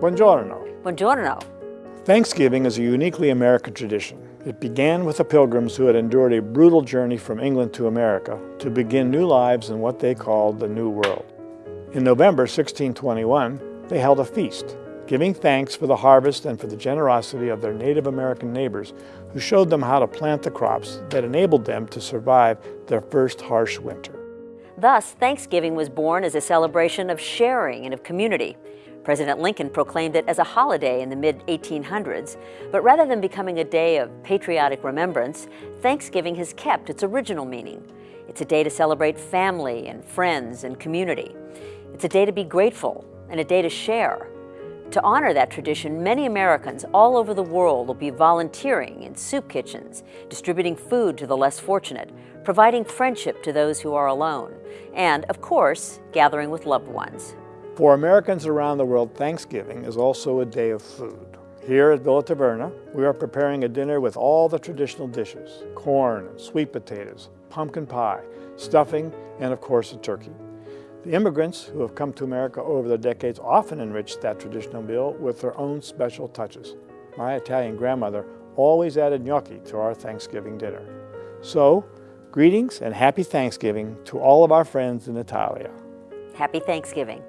Buongiorno. Buongiorno. Thanksgiving is a uniquely American tradition. It began with the pilgrims who had endured a brutal journey from England to America to begin new lives in what they called the New World. In November 1621, they held a feast, giving thanks for the harvest and for the generosity of their Native American neighbors who showed them how to plant the crops that enabled them to survive their first harsh winter. Thus, Thanksgiving was born as a celebration of sharing and of community. President Lincoln proclaimed it as a holiday in the mid-1800s, but rather than becoming a day of patriotic remembrance, Thanksgiving has kept its original meaning. It's a day to celebrate family and friends and community. It's a day to be grateful and a day to share. To honor that tradition, many Americans all over the world will be volunteering in soup kitchens, distributing food to the less fortunate, providing friendship to those who are alone, and, of course, gathering with loved ones. For Americans around the world, Thanksgiving is also a day of food. Here at Villa Taverna, we are preparing a dinner with all the traditional dishes, corn, sweet potatoes, pumpkin pie, stuffing, and of course a turkey. The immigrants who have come to America over the decades often enriched that traditional meal with their own special touches. My Italian grandmother always added gnocchi to our Thanksgiving dinner. So, greetings and happy Thanksgiving to all of our friends in Italia. Happy Thanksgiving.